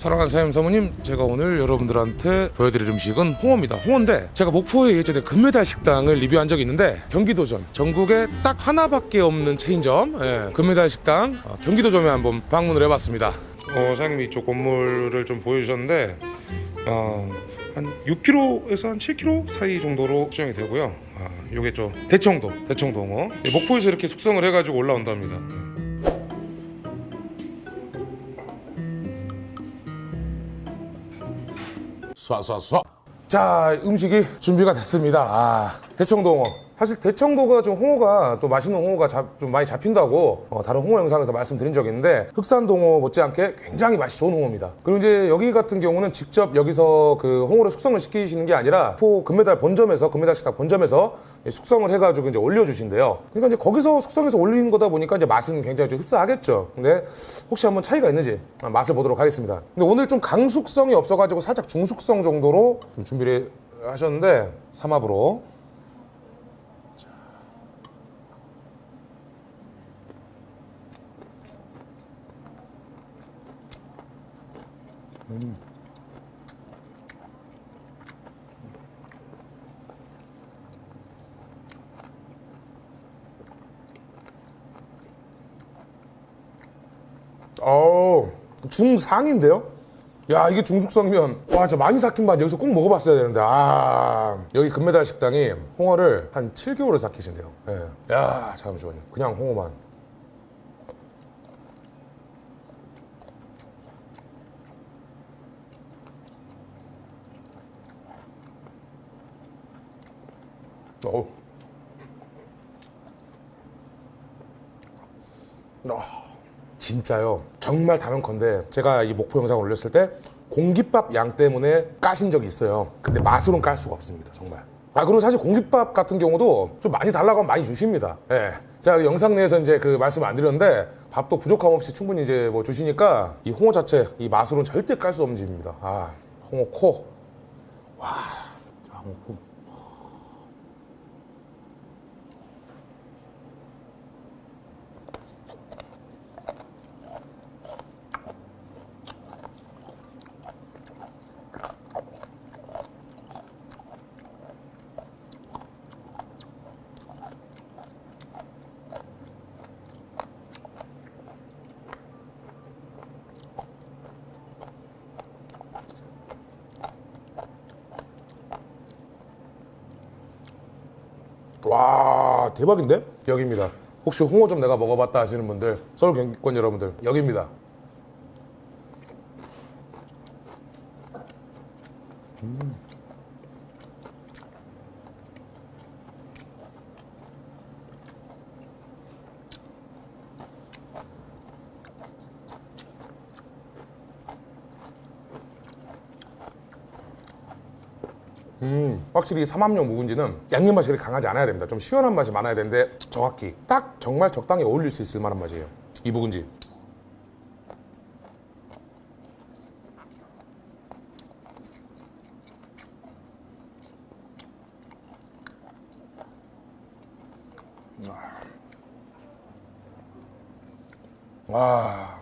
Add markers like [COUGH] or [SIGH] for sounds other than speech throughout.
자, 사랑하는 사장님 사모님 제가 오늘 여러분들한테 보여드릴 음식은 홍어입니다. 홍어인데 제가 목포에 예전에 금메달 식당을 리뷰한 적이 있는데 경기도점 전국에 딱 하나밖에 없는 체인점 예, 금메달 식당 어, 경기도점에 한번 방문을 해봤습니다. 어, 사장님이 이쪽 건물을 좀 보여주셨는데 어, 한 6km에서 한 7km 사이 정도로 수정이 되고요. 아, 요게 좀 대청도 홍어. 예, 목포에서 이렇게 숙성을 해가지고 올라온답니다 쏴쏴쏴. 자 음식이 준비가 됐습니다. 아, 대청도 홍어 사실 대청도가 좀 홍어가 또 맛있는 홍어가 잡- 좀 많이 잡힌다고 어, 다른 홍어 영상에서 말씀드린 적이 있는데 흑산도 홍어 못지않게 굉장히 맛이 좋은 홍어입니다. 그리고 이제 여기 같은 경우는 직접 여기서 그 홍어를 숙성을 시키시는 게 아니라 포 금메달 본점에서 금메달 식당 본점에서 숙성을 해가지고 이제 올려주신대요. 그러니까 이제 거기서 숙성해서 올리는 거다 보니까 이제 맛은 굉장히 좀 흡사하겠죠. 근데 혹시 한번 차이가 있는지 맛을 보도록 하겠습니다. 근데 오늘 좀 강숙성이 없어가지고 살짝 중숙성 정도로 좀 준비를 하셨는데 삼합으로 어 중상인데요? 야 이게 중숙성이면 와 진짜 많이 삭힌 맛 여기서 꼭 먹어봤어야 되는데 아 여기 금메달 식당이 홍어를 한 7개월을 삭히신대요 예. 야 잠시만요 그냥 홍어만 어우 아, 진짜요. 정말 단언컨대 제가 이 목포 영상 올렸을 때 공깃밥 양 때문에 까신 적이 있어요. 근데 맛으로는 깔 수가 없습니다. 정말. 아 그리고 사실 공깃밥 같은 경우도 좀 많이 달라고 하면 많이 주십니다. 예. 제가 영상 내에서 이제 그 말씀 안 드렸는데 밥도 부족함 없이 충분히 이제 뭐 주시니까 이 홍어 자체 이 맛으로는 절대 깔 수 없는 집입니다. 아 홍어 코. 와. 자 홍어 코. 와 대박인데? 여기입니다 혹시 홍어 좀 내가 먹어봤다 하시는 분들 서울 경기권 여러분들 여기입니다 음, 확실히 삼합용 묵은지는 양념 맛이 그렇게 강하지 않아야 됩니다. 좀 시원한 맛이 많아야 되는데 정확히 딱 정말 적당히 어울릴 수 있을 만한 맛이에요. 이 묵은지. 와.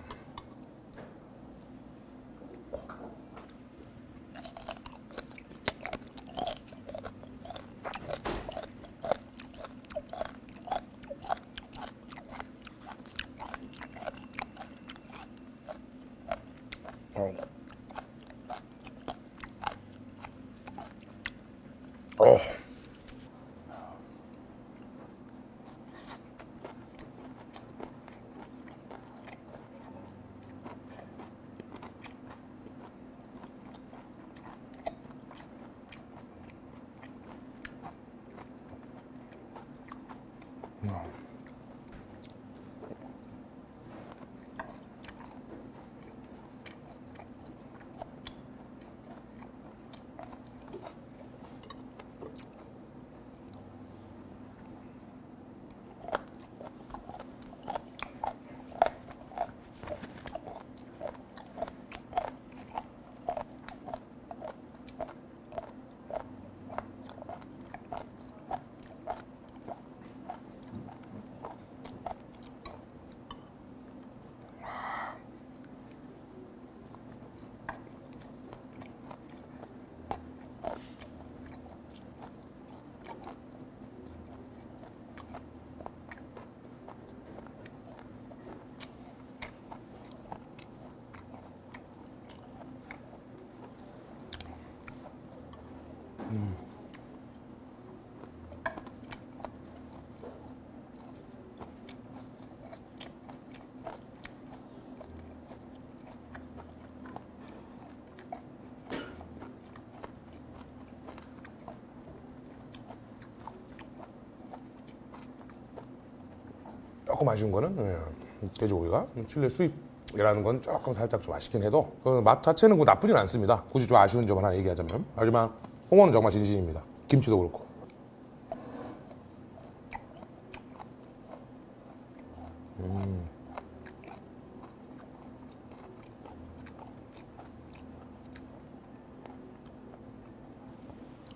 조금 아쉬운 거는 예, 돼지고기가 칠레 수입이라는 건 조금 살짝 좀 아쉽긴 해도 그맛 자체는 뭐 나쁘진 않습니다. 굳이 좀 아쉬운 점 하나 얘기하자면 하지만 홍어는 정말 진심입니다. 김치도 그렇고.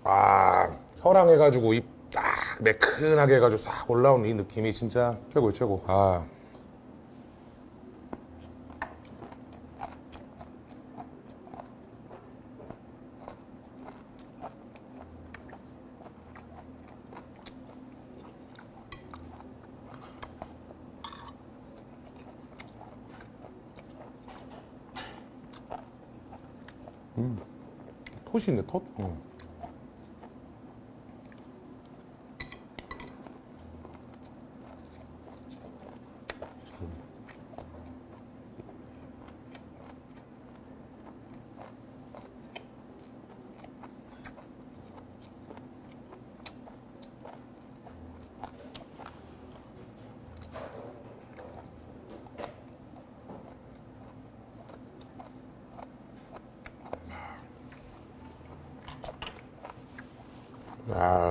아 혀랑 해가지고 입 딱 매끈하게 해가지고 싹 올라오는 이 느낌이 진짜 최고예요 최고. 아. 톳이 있네 톳. 응.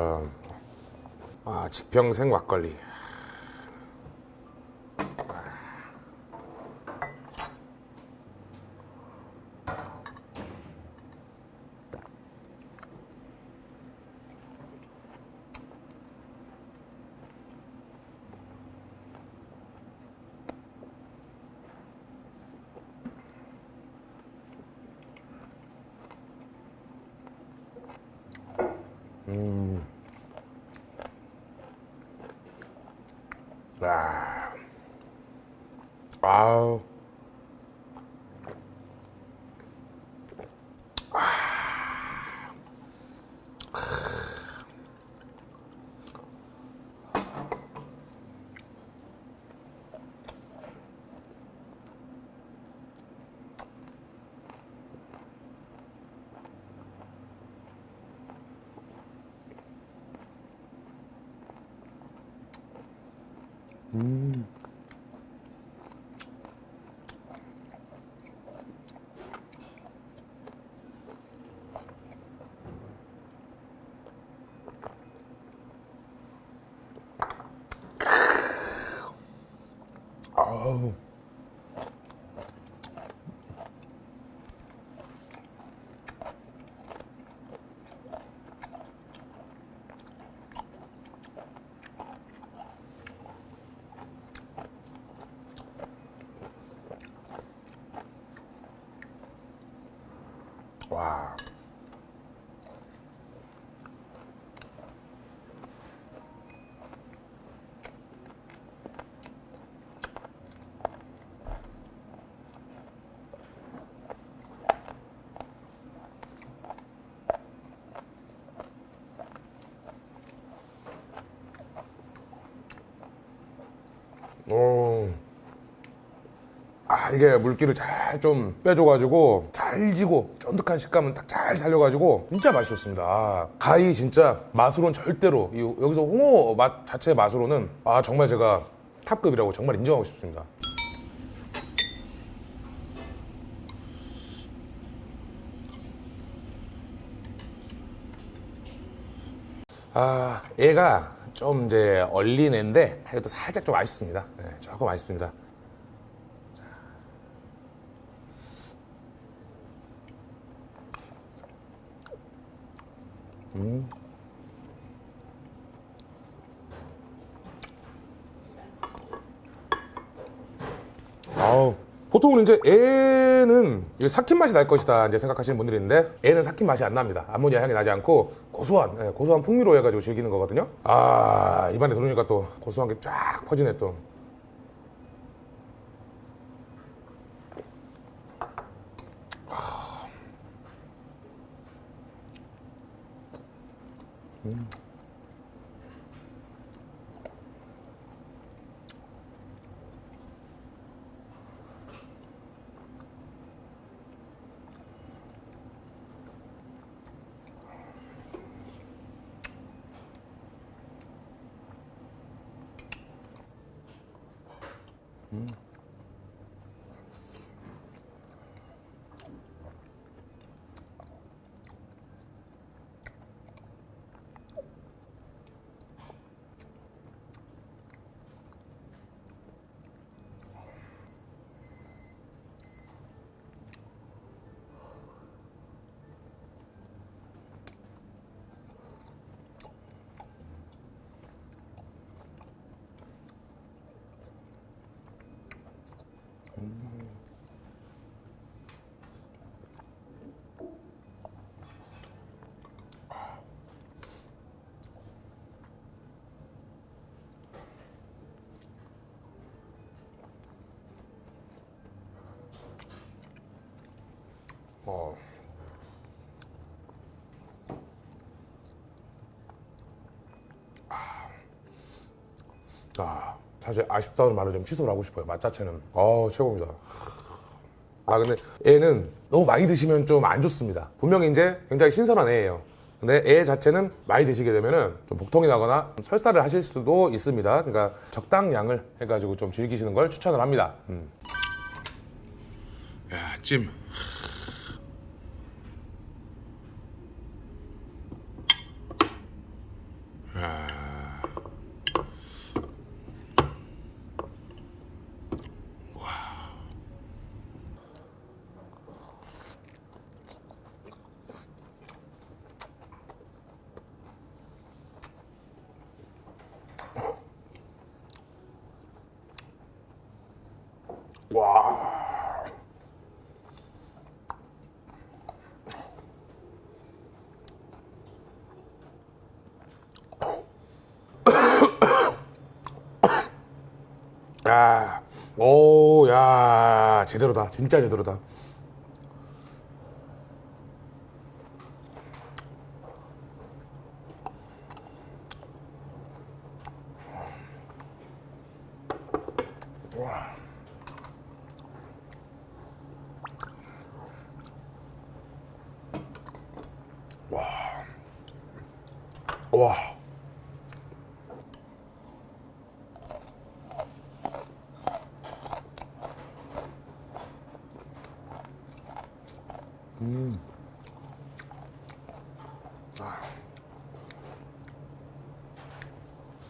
아, 아 지평생 막걸리. 아, 아우. 아우. 와. 아 이게 물기를 잘 좀 빼줘가지고 잘 지고 쫀득한 식감은 딱 잘 살려가지고 진짜 맛있었습니다. 아, 가히 진짜 맛으로는 절대로 이, 여기서 홍어 맛 자체의 맛으로는 아 정말 제가 탑급이라고 정말 인정하고 싶습니다. 아 얘가 좀 이제 얼린 애인데 그래도 살짝 좀 아쉽습니다. 네, 조금 아쉽습니다 아우 보통은 이제 애는 삭힌 맛이 날 것이다 이제 생각하시는 분들이 있는데 애는 삭힌 맛이 안 납니다. 암모니아 향이 나지 않고 고소한 예, 고소한 풍미로 해가지고 즐기는 거거든요. 아 입안에 들어오니까 또 고소한 게 쫙 퍼지네 또 Mm. 어. 아, 사실 아쉽다는 말을 좀 취소를 하고 싶어요. 맛 자체는. 어, 최고입니다. 아, 근데 애는 너무 많이 드시면 좀 안 좋습니다. 분명히 이제 굉장히 신선한 애예요. 근데 애 자체는 많이 드시게 되면은 좀 복통이 나거나 설사를 하실 수도 있습니다. 그러니까 적당량을 해가지고 좀 즐기시는 걸 추천을 합니다. 음. 야, 찜. 와. 야, 오, 야, 제대로다. 진짜 제대로다. 와. 와.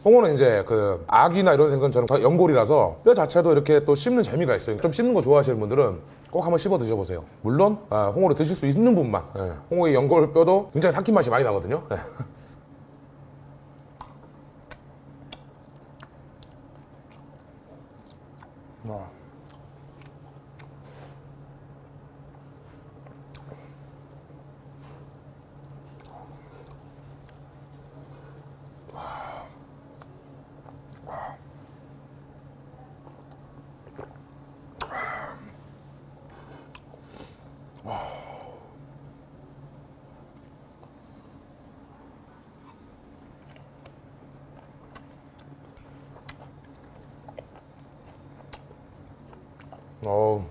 홍어는 이제 그 아귀나 이런 생선처럼 다 연골이라서 뼈 자체도 이렇게 또 씹는 재미가 있어요. 좀 씹는 거 좋아하시는 분들은 꼭 한번 씹어 드셔보세요. 물론 아, 홍어를 드실 수 있는 분만 예. 홍어의 연골 뼈도 굉장히 삭힌 맛이 많이 나거든요. 어.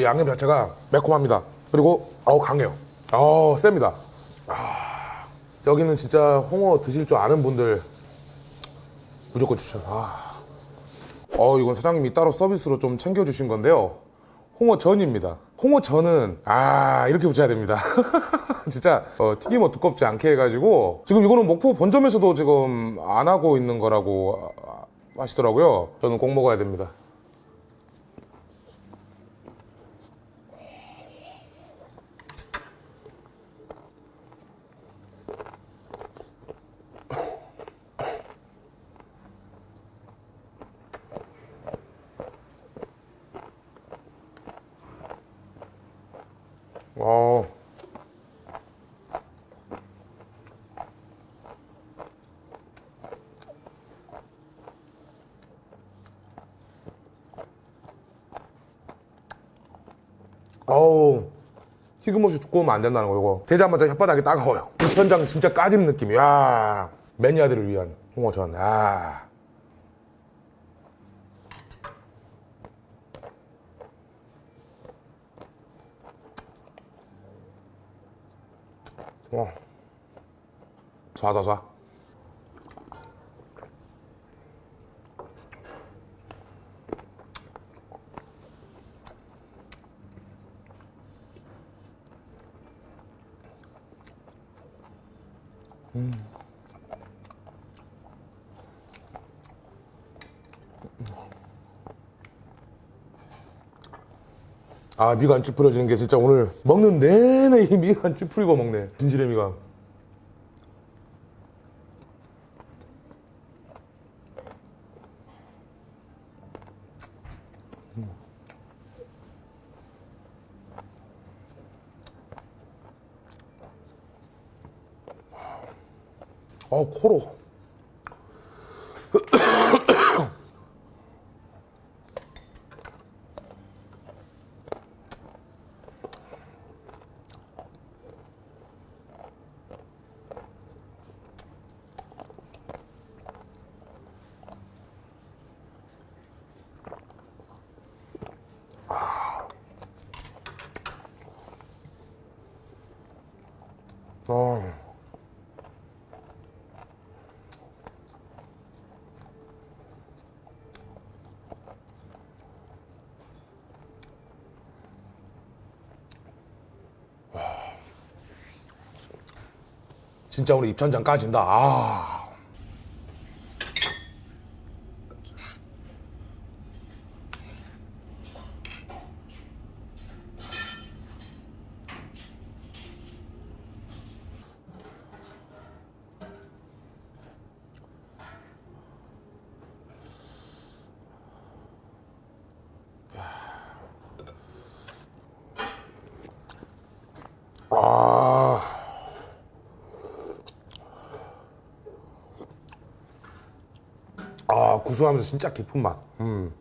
양념 자체가 매콤합니다. 그리고 어우 강해요. 어 셉니다. 아, 여기는 진짜 홍어 드실 줄 아는 분들 무조건 추천. 아, 어 이건 사장님이 따로 서비스로 좀 챙겨주신 건데요. 홍어 전입니다. 홍어 전은 아 이렇게 붙여야 됩니다. [LAUGHS] 진짜 어, 튀김 뭐 두껍지 않게 해가지고 지금 이거는 목포 본점에서도 지금 안 하고 있는 거라고 아, 하시더라고요. 저는 꼭 먹어야 됩니다. 와 어우. 튀김옷이 두꺼우면 안 된다는 거 이거. 대자마자 혓바닥이 따가워요. 부천장 진짜 까지는 느낌이야. 매니아들을 위한 홍어전 아. 어. 쏴쏴쏴 아 미가 안 찌푸려지는 게 진짜 오늘 먹는 내내 이 미가 안 찌푸리고 먹네. 진실의 미가 어 코로 진짜 오늘 입천장 까진다. 아. 아. 아, 구수하면서 진짜 깊은 맛. 음.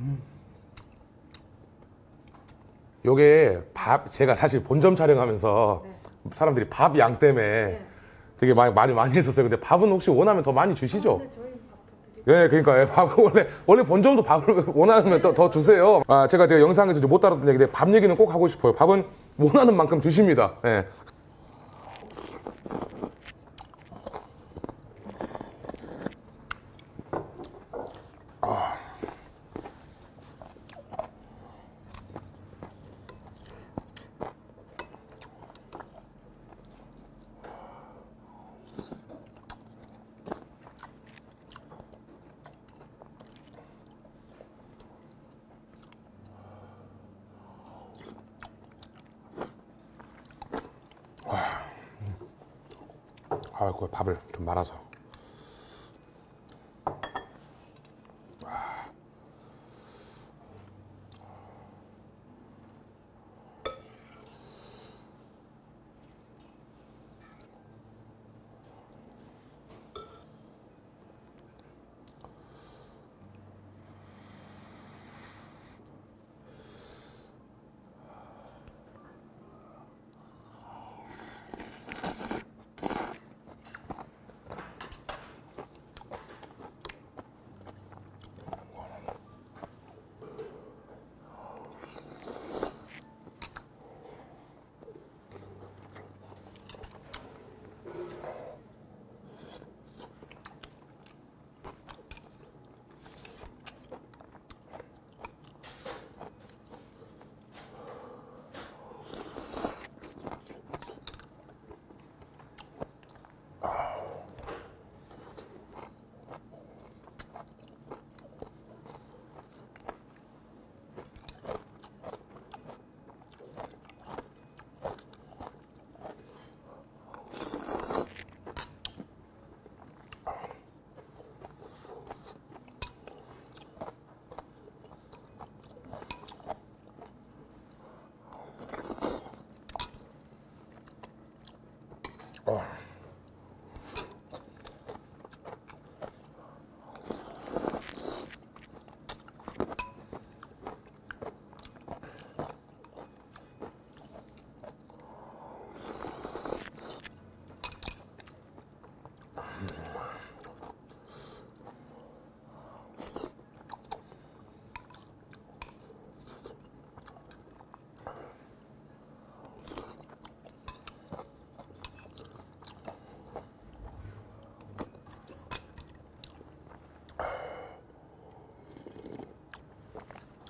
음. 요게 밥 제가 사실 본점 촬영하면서 사람들이 밥 양 때문에 되게 많이 많이 많이 했었어요. 근데 밥은 혹시 원하면 더 많이 주시죠? 예, 그러니까 예, 밥을 [LAUGHS] 원래 원래 본점도 밥을 [LAUGHS] 원하면 더, 더 주세요. 아, 제가 제가 영상에서 못 다뤘던 얘기인데 밥 얘기는 꼭 하고 싶어요. 밥은 원하는 만큼 주십니다. 예. 아, 그 밥을 좀 말아서.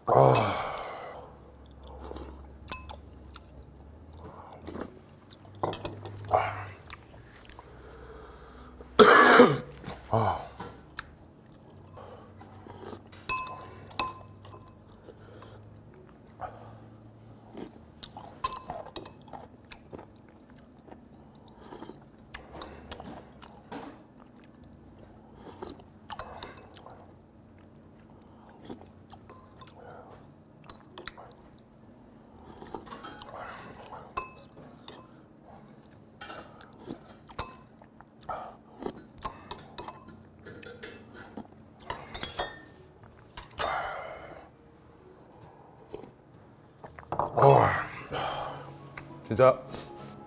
아... 진짜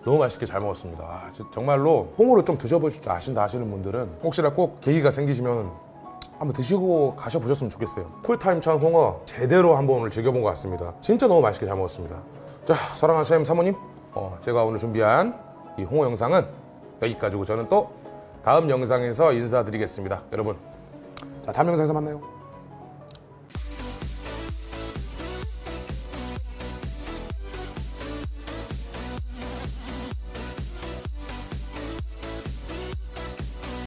너무 맛있게 잘 먹었습니다. 아, 정말로 홍어를 좀 드셔보실 줄 아신다 하시는 분들은 혹시나 꼭 계기가 생기시면 한번 드시고 가셔보셨으면 좋겠어요. 쿨타임찬 홍어 제대로 한번 오늘 즐겨본 것 같습니다. 진짜 너무 맛있게 잘 먹었습니다. 자, 사랑하는 셰프 사모님, 어, 제가 오늘 준비한 이 홍어 영상은 여기까지고 저는 또 다음 영상에서 인사드리겠습니다. 여러분, 자, 다음 영상에서 만나요.